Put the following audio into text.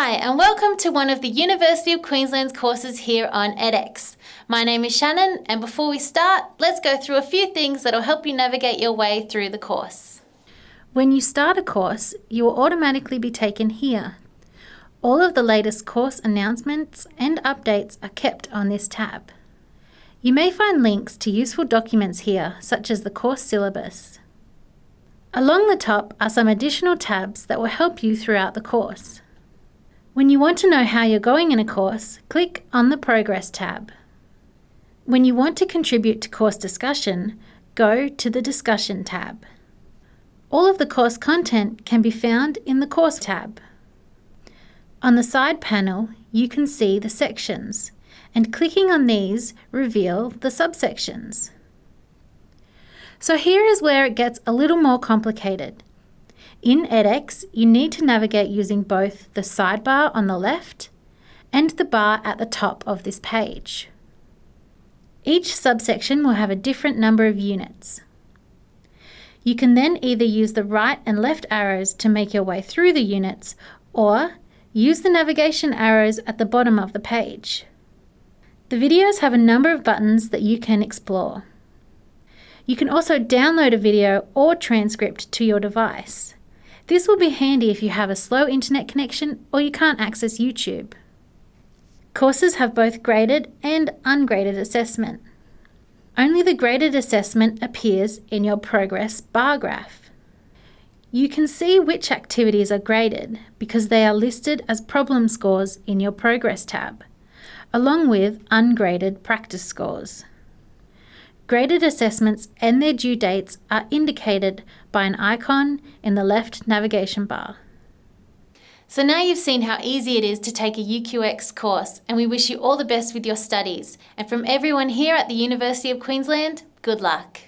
Hi and welcome to one of the University of Queensland's courses here on edX. My name is Shannon and before we start, let's go through a few things that'll help you navigate your way through the course. When you start a course, you will automatically be taken here. All of the latest course announcements and updates are kept on this tab. You may find links to useful documents here, such as the course syllabus. Along the top are some additional tabs that will help you throughout the course. When you want to know how you're going in a course, click on the Progress tab. When you want to contribute to course discussion, go to the Discussion tab. All of the course content can be found in the Course tab. On the side panel, you can see the sections, and clicking on these reveal the subsections. So here is where it gets a little more complicated. In edX, you need to navigate using both the sidebar on the left and the bar at the top of this page. Each subsection will have a different number of units. You can then either use the right and left arrows to make your way through the units or use the navigation arrows at the bottom of the page. The videos have a number of buttons that you can explore. You can also download a video or transcript to your device. This will be handy if you have a slow internet connection or you can't access YouTube. Courses have both graded and ungraded assessment. Only the graded assessment appears in your progress bar graph. You can see which activities are graded because they are listed as problem scores in your progress tab, along with ungraded practice scores. Graded assessments and their due dates are indicated by an icon in the left navigation bar. So now you've seen how easy it is to take a UQX course and we wish you all the best with your studies. And from everyone here at the University of Queensland, good luck.